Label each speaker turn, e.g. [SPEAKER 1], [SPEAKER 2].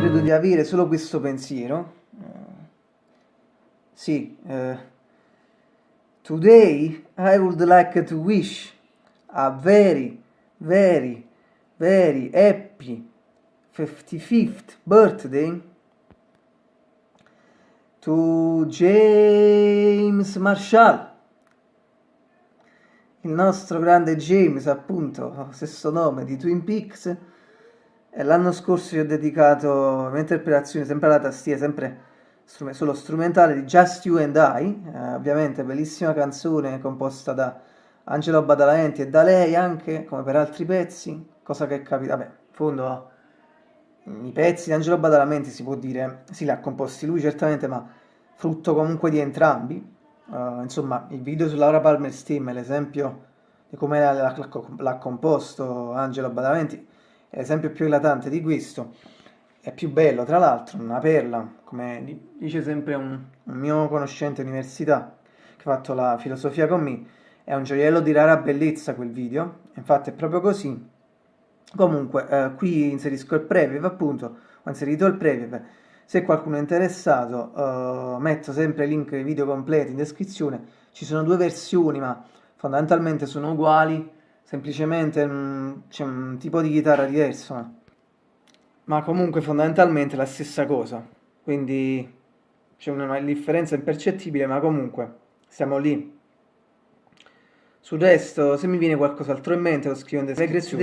[SPEAKER 1] credo di avere solo questo pensiero. Uh, sì, uh, today I would like to wish a very, very, very happy 55th birthday to James Marshall. Il nostro grande James, appunto, stesso nome di Twin Peaks l'anno scorso gli ho dedicato un'interpretazione sempre alla tastiera, sempre solo strumentale di Just You and I, eh, ovviamente bellissima canzone composta da Angelo Badalamenti e da lei anche, come per altri pezzi, cosa che capita, vabbè, in fondo i pezzi di Angelo Badalamenti si può dire, sì li ha composti lui certamente, ma frutto comunque di entrambi, uh, insomma il video su Laura Palmer Steam è l'esempio di come l'ha composto Angelo Badalamenti, l'esempio più eclatante di questo, è più bello tra l'altro, una perla, come dice sempre un, un mio conoscente università che ha fatto la filosofia con me, è un gioiello di rara bellezza quel video, infatti è proprio così. Comunque, eh, qui inserisco il preview, appunto, ho inserito il preview, se qualcuno è interessato eh, metto sempre il link ai video completi in descrizione, ci sono due versioni ma fondamentalmente sono uguali, semplicemente mm, c'è un tipo di chitarra diverso, ma, comunque fondamentalmente la stessa cosa, quindi c'è una differenza impercettibile, ma comunque siamo lì. Sul resto, se mi viene qualcos'altro in mente, lo scrivo in descrizione.